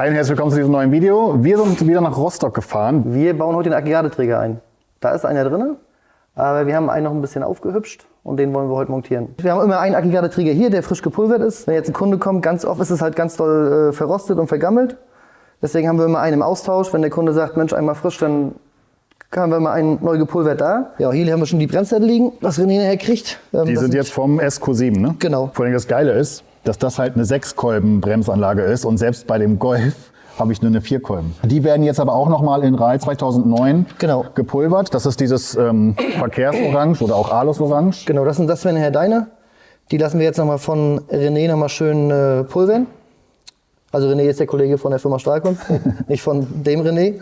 Hi und herzlich willkommen zu diesem neuen Video. Wir sind wieder nach Rostock gefahren. Wir bauen heute den Aggregateträger ein. Da ist einer drin, aber wir haben einen noch ein bisschen aufgehübscht und den wollen wir heute montieren. Wir haben immer einen Aggregateträger hier, der frisch gepulvert ist. Wenn jetzt ein Kunde kommt, ganz oft ist es halt ganz doll äh, verrostet und vergammelt. Deswegen haben wir immer einen im Austausch. Wenn der Kunde sagt, Mensch, einmal frisch, dann haben wir mal einen neu gepulvert da. Ja, hier haben wir schon die Bremssätze liegen, was René nachher kriegt. Ähm, Die sind jetzt vom SQ7, ne? Genau. Vor allem das Geile ist, dass das halt eine Sechskolben-Bremsanlage ist und selbst bei dem Golf habe ich nur eine Vierkolben. Die werden jetzt aber auch nochmal in RAL 2009 Genau. gepulvert. Das ist dieses ähm, Verkehrsorange oder auch Alus-Orange. Genau, das sind das wären nachher deine. Die lassen wir jetzt nochmal von René nochmal schön äh, pulvern. Also René ist der Kollege von der Firma Stahlkunst, nicht von dem René.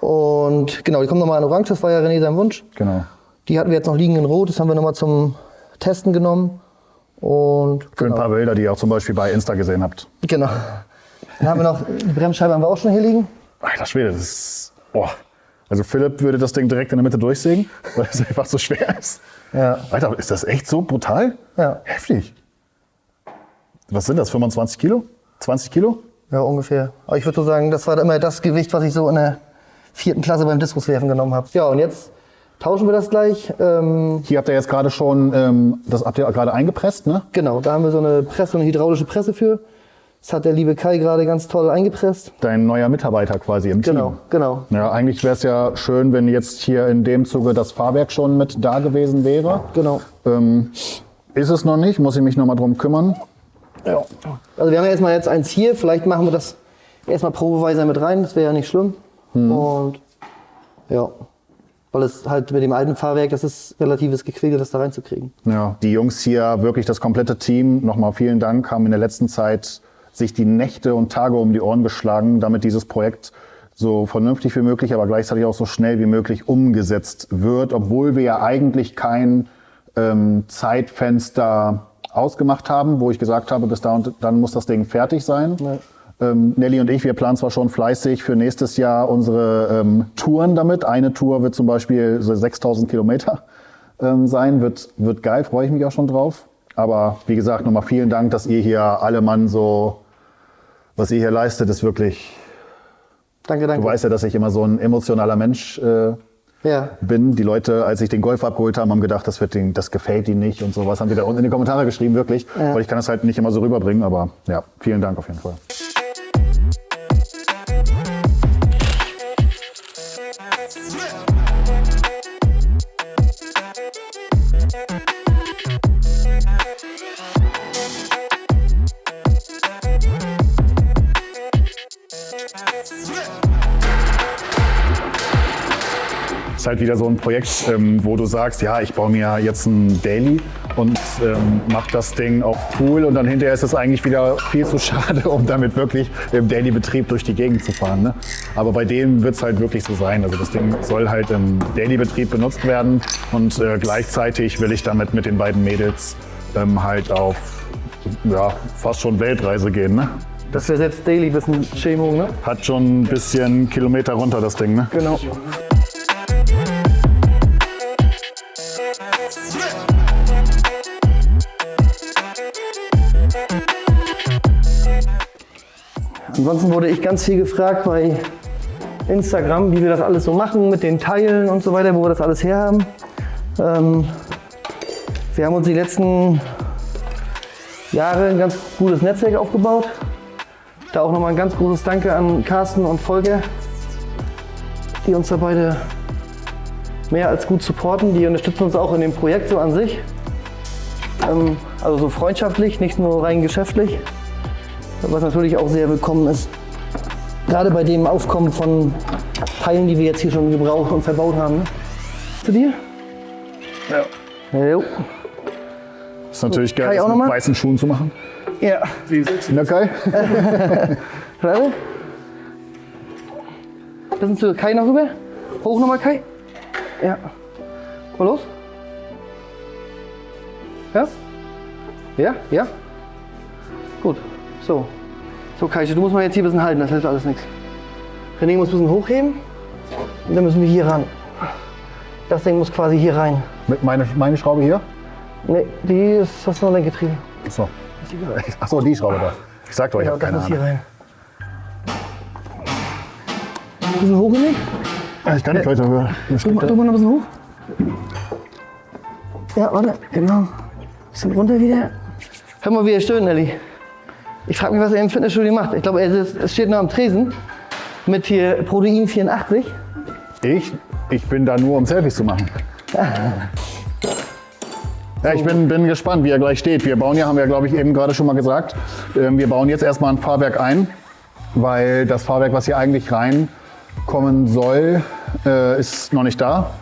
Und genau, die kommen nochmal in Orange, das war ja René sein Wunsch. Genau. Die hatten wir jetzt noch liegen in Rot, das haben wir nochmal zum Testen genommen. Und Für ein paar Bilder, die ihr auch zum Beispiel bei Insta gesehen habt. genau. Dann haben wir noch, die Bremsscheibe haben wir auch schon hier liegen. Alter Schwede, das ist... Boah. Also Philipp würde das Ding direkt in der Mitte durchsägen, weil es einfach so schwer ist. Ja. Alter, ist das echt so brutal? Ja. Heftig. Was sind das, 25 Kilo? 20 Kilo? Ja, ungefähr. Aber ich würde so sagen, das war immer das Gewicht, was ich so in der vierten Klasse beim Diskuswerfen genommen habe. Ja, und jetzt tauschen wir das gleich. Ähm, Hier habt ihr jetzt gerade schon, ähm, das habt ihr gerade eingepresst, ne? genau, da haben wir so eine Presse, eine hydraulische Presse für. Das hat der liebe Kai gerade ganz toll eingepresst. Dein neuer Mitarbeiter quasi im Genau, Team. genau. Ja, eigentlich wäre es ja schön, wenn jetzt hier in dem Zuge das Fahrwerk schon mit da gewesen wäre. Genau. Ähm, ist es noch nicht, muss ich mich noch mal drum kümmern. Ja. Also wir haben ja erstmal jetzt eins hier, vielleicht machen wir das erstmal probeweise mit rein, das wäre ja nicht schlimm. Und ja, weil es halt mit dem alten Fahrwerk, das ist relatives Gequigel, das da reinzukriegen. Ja, die Jungs hier, wirklich das komplette Team, nochmal vielen Dank, haben in der letzten Zeit sich die Nächte und Tage um die Ohren geschlagen, damit dieses Projekt so vernünftig wie möglich, aber gleichzeitig auch so schnell wie möglich umgesetzt wird, obwohl wir ja eigentlich kein ähm, Zeitfenster ausgemacht haben, wo ich gesagt habe, bis da und dann muss das Ding fertig sein. Ja. Ähm, Nelly und ich, wir planen zwar schon fleißig für nächstes Jahr unsere ähm, Touren damit. Eine Tour wird zum Beispiel so 6000 Kilometer ähm, sein, wird, wird geil, freue ich mich auch schon drauf. Aber wie gesagt, nochmal vielen Dank, dass ihr hier alle Mann so, was ihr hier leistet, ist wirklich, Danke, danke. du weißt ja, dass ich immer so ein emotionaler Mensch äh, ja, bin. Die Leute, als ich den Golf abgeholt habe, haben gedacht, das, wird den, das gefällt ihnen nicht und so. Was haben die da unten in die Kommentare geschrieben, wirklich. Ja. Weil ich kann das halt nicht immer so rüberbringen, aber ja, vielen Dank auf jeden Fall. Ist halt wieder so ein Projekt, ähm, wo du sagst, ja, ich baue mir jetzt ein Daily und ähm, mach das Ding auf cool und dann hinterher ist es eigentlich wieder viel zu schade, um damit wirklich im Daily-Betrieb durch die Gegend zu fahren. Ne? Aber bei dem wird es halt wirklich so sein. Also das Ding soll halt im Daily-Betrieb benutzt werden und äh, gleichzeitig will ich damit mit den beiden Mädels ähm, halt auf ja, fast schon Weltreise gehen. Ne? das wäre selbst Daily ein bisschen Chemo, ne? Hat schon ein bisschen Kilometer runter, das Ding. Ne? Genau. Ansonsten wurde ich ganz viel gefragt bei Instagram, wie wir das alles so machen mit den Teilen und so weiter, wo wir das alles herhaben. Ähm, wir haben uns die letzten Jahre ein ganz gutes Netzwerk aufgebaut. Da auch nochmal ein ganz großes Danke an Carsten und Volker, die uns da beide mehr als gut supporten. Die unterstützen uns auch in dem Projekt so an sich. Ähm, also so freundschaftlich, nicht nur rein geschäftlich. Was natürlich auch sehr willkommen ist. Gerade bei dem Aufkommen von Teilen, die wir jetzt hier schon gebraucht und verbaut haben. Zu dir? Ja. Jo. Ist natürlich Kai geil, das mit weißen Schuhen zu machen. Ja. Na Kai? Warte. Bisschen zu Kai noch rüber. Hoch nochmal, Kai. Ja. Mal los. Ja? Ja? Ja? So. So, Kai, du musst mal jetzt hier ein bisschen halten, das hilft alles nichts. René muss ein bisschen hochheben. Und dann müssen wir hier ran. Das Ding muss quasi hier rein. Mit meine, meine Schraube hier? Ne, die ist das nur Lenkgetriebe. Achso. Achso, die Schraube da. Ich sag doch, ich Ja, habe keine muss hier Ahnung. rein. Ein bisschen hoch, René? Ah, Ich kann nicht weiter hören. Mal, drück mal noch ein bisschen hoch. Ja, warte, genau. Bisschen runter wieder. Hör mal, wie er stöhnt, Nelly. Ich frage mich, was er im Fitnessstudio macht. Ich glaube, er es steht noch am Tresen mit hier Protein 84. Ich, ich bin da nur, um Selfies zu machen. Ja, ich bin, bin gespannt, wie er gleich steht. Wir bauen ja, haben wir glaube ich eben gerade schon mal gesagt, ähm, wir bauen jetzt erstmal ein Fahrwerk ein, weil das Fahrwerk, was hier eigentlich reinkommen soll, äh, ist noch nicht da.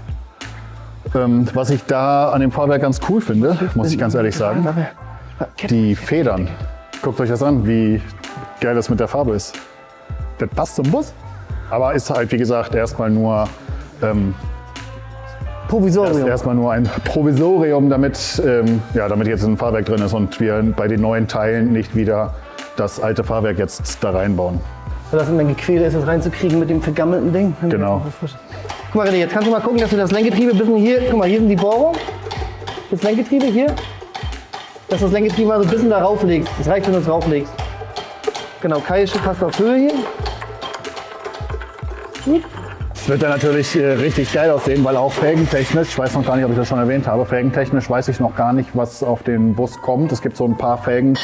Ähm, was ich da an dem Fahrwerk ganz cool finde, muss ich ganz ehrlich sagen, die Federn. Guckt euch das an, wie geil das mit der Farbe ist. Das passt zum Bus. Aber ist halt, wie gesagt, erstmal nur, ähm, Provisorium. erstmal nur ein Provisorium, damit, ähm, ja, damit jetzt ein Fahrwerk drin ist und wir bei den neuen Teilen nicht wieder das alte Fahrwerk jetzt da reinbauen. Weil das immer gequält ist, das reinzukriegen mit dem vergammelten Ding. Genau. Guck mal, René, jetzt kannst du mal gucken, dass du das Lenkgetriebe ein bisschen hier, guck mal, hier sind die Bohrungen. Das Lenkgetriebe hier. Dass das Lenkgetriebe mal so ein bisschen da rauflegst. Das reicht, wenn du es rauflegst. Genau, Keilsche passt auf Höhe hier. Es wird dann natürlich äh, richtig geil aussehen, weil auch felgentechnisch, ich weiß noch gar nicht, ob ich das schon erwähnt habe, felgentechnisch weiß ich noch gar nicht, was auf den Bus kommt. Es gibt so ein paar Felgen,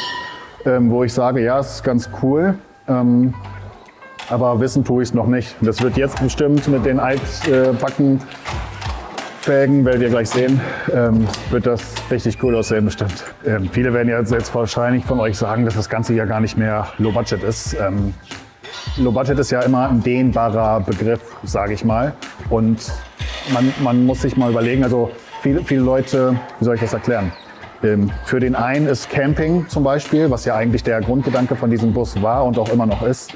ähm, wo ich sage, ja, es ist ganz cool. Ähm, aber wissen tue ich es noch nicht. Das wird jetzt bestimmt mit den altbacken Felgen, werdet ihr gleich sehen, ähm, wird das richtig cool aussehen bestimmt. Ähm, viele werden jetzt, jetzt wahrscheinlich von euch sagen, dass das Ganze ja gar nicht mehr Low Budget ist. Ähm, Low Budget ist ja immer ein dehnbarer Begriff, sage ich mal. Und man, man muss sich mal überlegen, also viele, viele Leute, wie soll ich das erklären? Ähm, für den einen ist Camping zum Beispiel, was ja eigentlich der Grundgedanke von diesem Bus war und auch immer noch ist.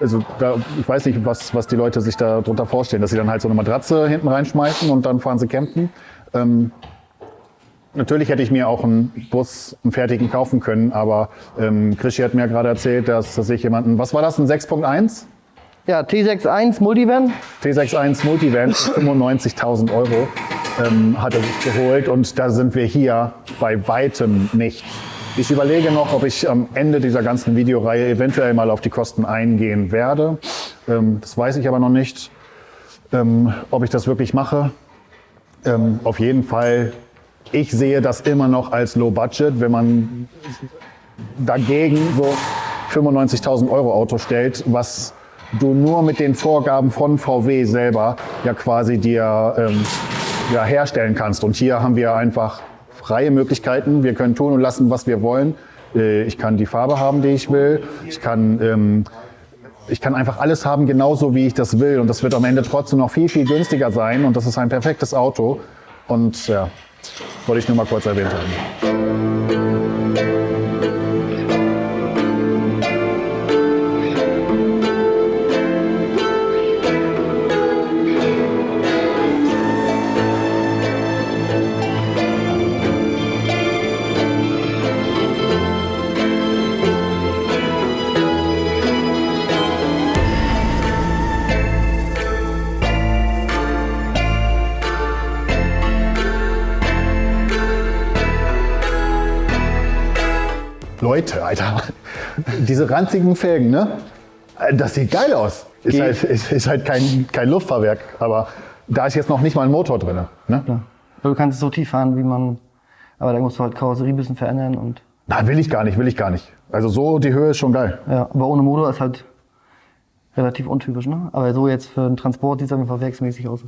Also da, ich weiß nicht, was, was die Leute sich darunter vorstellen, dass sie dann halt so eine Matratze hinten reinschmeißen und dann fahren sie campen. Ähm, Natürlich hätte ich mir auch einen Bus, einen fertigen kaufen können, aber ähm, Krischi hat mir gerade erzählt, dass, dass ich jemanden, was war das, ein 6.1? Ja, T61 Multivan. T61 Multivan, 95.000 Euro ähm, hat er sich geholt und da sind wir hier bei weitem nicht. Ich überlege noch, ob ich am Ende dieser ganzen Videoreihe eventuell mal auf die Kosten eingehen werde. Ähm, das weiß ich aber noch nicht, ähm, ob ich das wirklich mache. Ähm, auf jeden Fall, ich sehe das immer noch als Low Budget, wenn man dagegen so 95.000 Euro Auto stellt, was du nur mit den Vorgaben von VW selber ja quasi dir ja, herstellen kannst. Und hier haben wir einfach freie Möglichkeiten. Wir können tun und lassen, was wir wollen. Äh, Ich kann die Farbe haben, die ich will. Ich kann, ähm, ich kann einfach alles haben, genauso wie ich das will. Und das wird am Ende trotzdem noch viel, viel günstiger sein. Und das ist ein perfektes Auto. Und ja, wollte ich nur mal kurz erwähnt haben. Leute, Alter, diese ranzigen Felgen, ne? Das sieht geil aus. Ist Geht. halt, ist, ist halt kein, kein Luftfahrwerk, aber da ist jetzt noch nicht mal ein Motor drin. Ne? Du kannst es so tief fahren, wie man. Aber da musst du halt Karosserie ein bisschen verändern und. Nein, will ich gar nicht, will ich gar nicht. Also so die Höhe ist schon geil. Ja, aber ohne Motor ist halt relativ untypisch, ne? Aber so jetzt für den Transport sieht es Fall werksmäßig aus.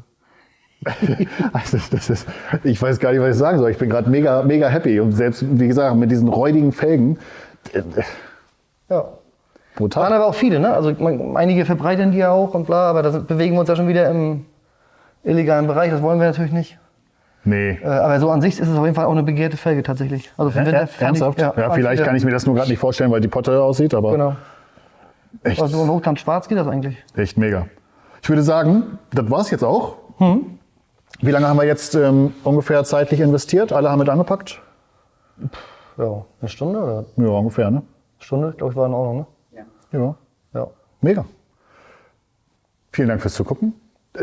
Also das ist, ich weiß gar nicht, was ich sagen soll. Ich bin gerade mega, mega happy. Und selbst, wie gesagt, mit diesen räudigen Felgen, äh, Ja. Waren brutal. aber auch viele, ne? Also man, einige verbreitern die ja auch und bla, aber da bewegen wir uns ja schon wieder im illegalen Bereich. Das wollen wir natürlich nicht. Nee. Äh, aber so an sich ist es auf jeden Fall auch eine begehrte Felge tatsächlich. Also für den Winter Ernsthaft? Ich, Ja, fand vielleicht kann ich mir das nur gerade nicht vorstellen, weil die Potte aussieht, aber Genau. echt, Also so ein Hochkant schwarz geht das eigentlich. echt mega. Ich würde sagen, das war's jetzt auch. Hm. Wie lange haben wir jetzt ähm, ungefähr zeitlich investiert? Alle haben mit angepackt? Ja, eine Stunde oder? Ja, ungefähr, ne? Stunde, glaube ich, war in Ordnung, ne? Ja. Ja. Mega. Vielen Dank fürs Zugucken.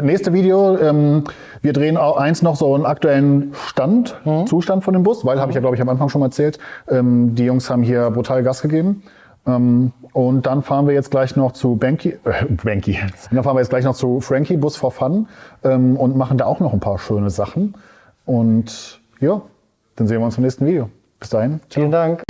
Nächste Video, ähm, wir drehen auch eins noch so einen aktuellen Stand, Zustand von dem Bus, weil, habe ich ja glaube ich am Anfang schon mal erzählt, ähm, die Jungs haben hier brutal Gas gegeben und dann fahren wir jetzt gleich noch zu Banky, äh, Banky. Dann fahren wir jetzt gleich noch zu Frankie Bus for Fun ähm, und machen da auch noch ein paar schöne Sachen. Und ja, dann sehen wir uns im nächsten Video. Bis dahin. Vielen Dank.